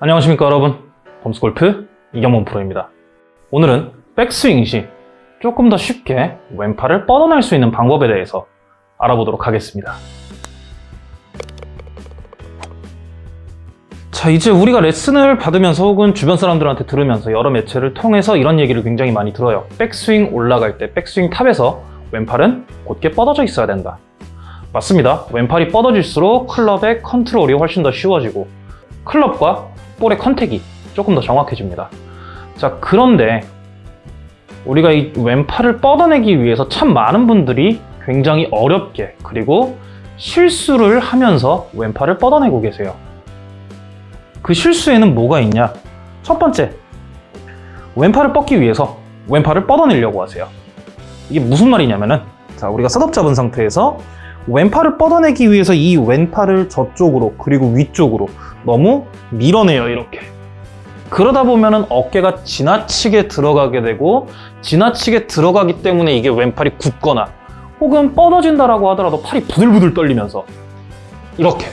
안녕하십니까 여러분. 범스골프 이경범 프로입니다. 오늘은 백스윙 시 조금 더 쉽게 왼팔을 뻗어낼 수 있는 방법에 대해서 알아보도록 하겠습니다. 자 이제 우리가 레슨을 받으면서 혹은 주변 사람들한테 들으면서 여러 매체를 통해서 이런 얘기를 굉장히 많이 들어요. 백스윙 올라갈 때 백스윙 top에서 왼팔은 곧게 뻗어져 있어야 된다. 맞습니다. 왼팔이 뻗어질수록 클럽의 컨트롤이 훨씬 더 쉬워지고 클럽과 볼의 컨택이 조금 더 정확해집니다. 자, 그런데 우리가 이 왼팔을 뻗어내기 위해서 참 많은 분들이 굉장히 어렵게 그리고 실수를 하면서 왼팔을 뻗어내고 계세요. 그 실수에는 뭐가 있냐? 첫 번째, 왼팔을 뻗기 위해서 왼팔을 뻗어내려고 하세요. 이게 무슨 말이냐면은 자, 우리가 셋업 잡은 상태에서 왼팔을 뻗어내기 위해서 이 왼팔을 저쪽으로 그리고 위쪽으로 너무 밀어내요 이렇게. 그러다 보면은 어깨가 지나치게 들어가게 되고 지나치게 들어가기 때문에 이게 왼팔이 굳거나 혹은 뻗어진다라고 하더라도 팔이 부들부들 떨리면서 이렇게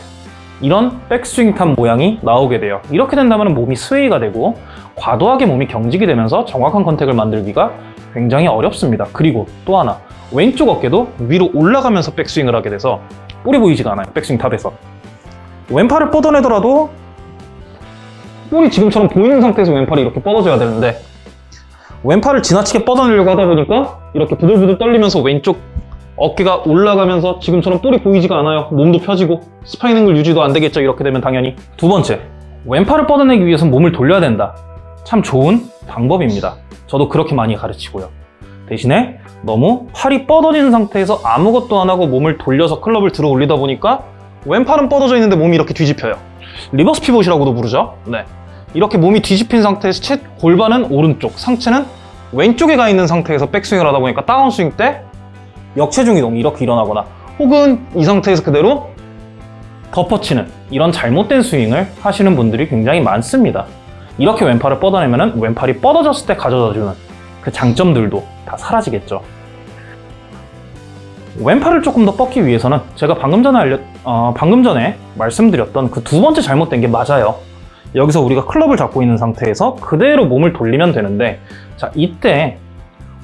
이런 백스윙 top 모양이 나오게 돼요. 이렇게 된다면 몸이 sway가 되고 과도하게 몸이 경직이 되면서 정확한 contact을 만들기가 굉장히 어렵습니다. 그리고 또 하나 왼쪽 어깨도 위로 올라가면서 백스윙을 하게 돼서 볼이 보이지가 않아요 백스윙 top에서. 왼팔을 뻗어내더라도 볼이 지금처럼 보이는 상태에서 왼팔이 이렇게 뻗어져야 되는데 왼팔을 지나치게 뻗어내려고 하다 보니까 이렇게 부들부들 떨리면서 왼쪽 어깨가 올라가면서 지금처럼 볼이 보이지가 않아요. 몸도 펴지고 spine angle 유지도 안 되겠죠. 이렇게 되면 당연히. 두 번째 왼팔을 뻗어내기 위해서 몸을 돌려야 된다. 참 좋은 방법입니다. 저도 그렇게 많이 가르치고요. 대신에 너무 팔이 뻗어진 상태에서 아무것도 안 하고 몸을 돌려서 클럽을 들어 올리다 보니까 왼팔은 뻗어져 있는데 몸이 이렇게 뒤집혀요. reverse pivot이라고도 부르죠? 네. 이렇게 몸이 뒤집힌 상태에서 채 골반은 오른쪽 상체는 왼쪽에 가 있는 상태에서 백스윙을 하다 보니까 다운스윙 때 역체중 이동이 이렇게 일어나거나 혹은 이 상태에서 그대로 덮어치는 이런 잘못된 스윙을 하시는 분들이 굉장히 많습니다. 이렇게 왼팔을 뻗어내면 왼팔이 뻗어졌을 때 가져다주는 그 장점들도 다 사라지겠죠 왼팔을 조금 더 뻗기 위해서는 제가 방금 전에 알려, 어, 방금 전에 말씀드렸던 그 두 번째 잘못된 게 맞아요. 여기서 우리가 클럽을 잡고 있는 상태에서 그대로 몸을 돌리면 되는데 자 이때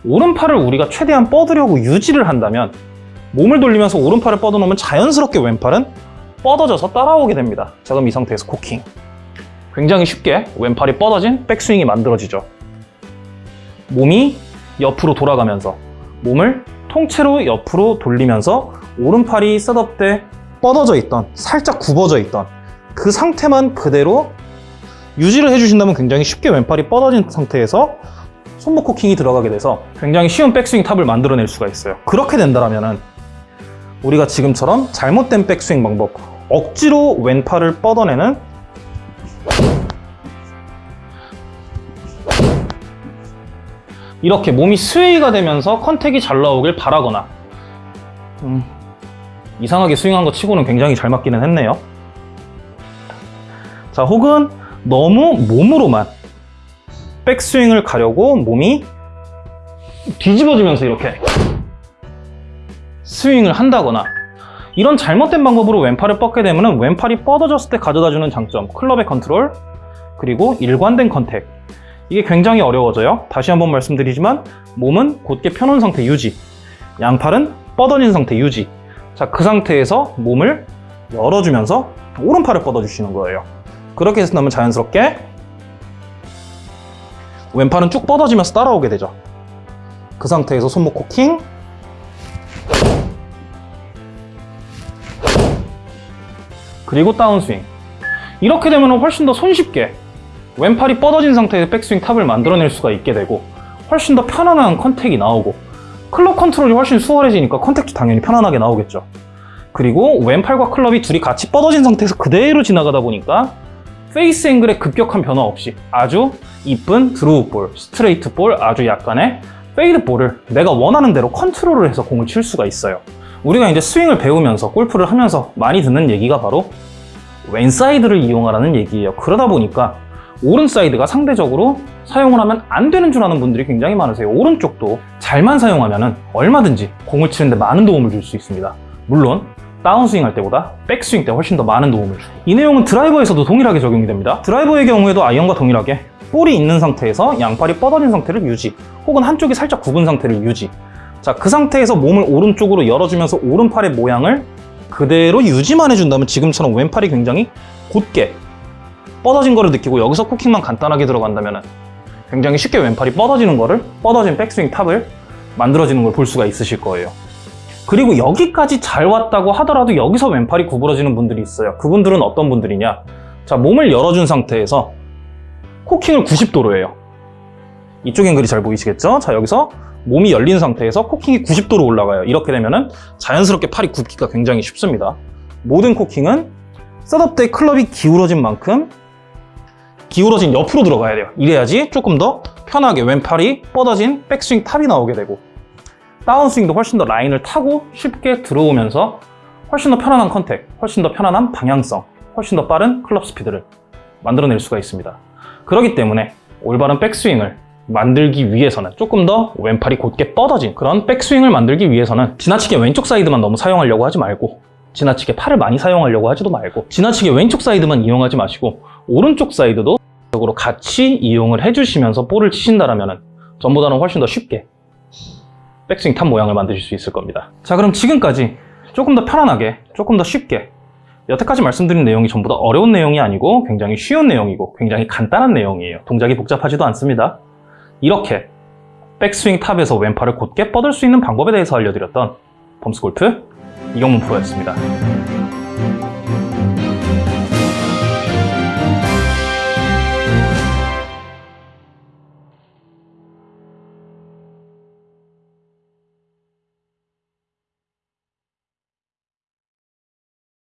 오른팔을 우리가 최대한 뻗으려고 유지를 한다면 몸을 돌리면서 오른팔을 뻗어놓으면 자연스럽게 왼팔은 뻗어져서 따라오게 됩니다. 자 그럼 이 상태에서 cocking. 굉장히 쉽게 왼팔이 뻗어진 백스윙이 만들어지죠. 몸이 옆으로 돌아가면서 몸을 통째로 옆으로 돌리면서 오른팔이 setup 때 뻗어져 있던 살짝 굽어져 있던 그 상태만 그대로 유지를 해주신다면 굉장히 쉽게 왼팔이 뻗어진 상태에서 손목 cocking이 들어가게 돼서 굉장히 쉬운 백스윙 top을 만들어낼 수가 있어요. 그렇게 된다면 우리가 지금처럼 잘못된 백스윙 방법 억지로 왼팔을 뻗어내는 이렇게 몸이 스웨이가 되면서 컨택이 잘 나오길 바라거나. 음, 이상하게 스윙한 거 치고는 굉장히 잘 맞기는 했네요. 자 혹은 너무 몸으로만 백스윙을 가려고 몸이 뒤집어지면서 이렇게 스윙을 한다거나. 이런 잘못된 방법으로 왼팔을 뻗게 되면 왼팔이 뻗어졌을 때 가져다주는 장점 클럽의 컨트롤 그리고 일관된 contact 이게 굉장히 어려워져요. 다시 한번 말씀드리지만 몸은 곧게 펴놓은 상태 유지 양팔은 뻗어진 상태 유지. 자 그 상태에서 몸을 열어주면서 오른팔을 뻗어주시는 거예요. 그렇게 해서 나면 자연스럽게 왼팔은 쭉 뻗어지면서 따라오게 되죠. 그 상태에서 손목 cocking. 그리고 다운스윙. 이렇게 되면 훨씬 더 손쉽게 왼팔이 뻗어진 상태에서 백스윙 top을 만들어낼 수가 있게 되고 훨씬 더 편안한 contact이 나오고 클럽 컨트롤이 훨씬 수월해지니까 contact도 당연히 편안하게 나오겠죠. 그리고 왼팔과 클럽이 둘이 같이 뻗어진 상태에서 그대로 지나가다 보니까 face angle의 급격한 변화 없이 아주 이쁜 draw ball, straight ball, 아주 약간의 fade ball을 내가 원하는 대로 컨트롤을 해서 공을 칠 수가 있어요. 우리가 이제 스윙을 배우면서 골프를 하면서 많이 듣는 얘기가 바로 왼사이드를 이용하라는 얘기예요. 그러다 보니까 오른 사이드가 상대적으로 사용을 하면 안 되는 줄 아는 분들이 굉장히 많으세요. 오른쪽도 잘만 사용하면 얼마든지 공을 치는데 많은 도움을 줄 수 있습니다. 물론 다운스윙 할 때보다 백스윙 때 훨씬 더 많은 도움을 주고 이 내용은 드라이버에서도 동일하게 적용이 됩니다. 드라이버의 경우에도 아이언과 동일하게 볼이 있는 상태에서 양팔이 뻗어진 상태를 유지 혹은 한쪽이 살짝 굽은 상태를 유지. 자, 그 상태에서 몸을 오른쪽으로 열어주면서 오른팔의 모양을 그대로 유지만 해준다면 지금처럼 왼팔이 굉장히 곧게 뻗어진 거를 느끼고 여기서 쿠킹만 간단하게 들어간다면 굉장히 쉽게 왼팔이 뻗어지는 거를 뻗어진 백스윙 탑을 만들어지는 걸 볼 수가 있으실 거예요. 그리고 여기까지 잘 왔다고 하더라도 여기서 왼팔이 구부러지는 분들이 있어요. 그분들은 어떤 분들이냐? 자, 몸을 열어준 상태에서 코킹을 90도로 해요. 이쪽 앵글이 잘 보이시겠죠? 자, 여기서 몸이 열린 상태에서 코킹이 90도로 올라가요. 이렇게 되면은 자연스럽게 팔이 굽기가 굉장히 쉽습니다. 모든 코킹은 setup 때 클럽이 기울어진 만큼 기울어진 옆으로 들어가야 돼요. 이래야지 조금 더 편하게 왼팔이 뻗어진 백스윙 탑이 나오게 되고 다운스윙도 훨씬 더 라인을 타고 쉽게 들어오면서 훨씬 더 편안한 contact, 훨씬 더 편안한 방향성, 훨씬 더 빠른 클럽 스피드를 만들어낼 수가 있습니다. 그렇기 때문에 올바른 백스윙을 만들기 위해서는 조금 더 왼팔이 곧게 뻗어진 그런 백스윙을 만들기 위해서는 지나치게 왼쪽 사이드만 너무 사용하려고 하지 말고 지나치게 팔을 많이 사용하려고 하지도 말고 지나치게 왼쪽 사이드만 이용하지 마시고 오른쪽 사이드도 적으로 같이 이용을 해주시면서 볼을 치신다라면 전보다는 훨씬 더 쉽게 백스윙 탑 모양을 만드실 수 있을 겁니다. 자 그럼 지금까지 조금 더 편안하게 조금 더 쉽게 여태까지 말씀드린 내용이 전부 다 어려운 내용이 아니고 굉장히 쉬운 내용이고 굉장히 간단한 내용이에요. 동작이 복잡하지도 않습니다. 이렇게 백스윙 탑에서 왼팔을 곧게 뻗을 수 있는 방법에 대해서 알려드렸던 범스골프 이경문 프로였습니다.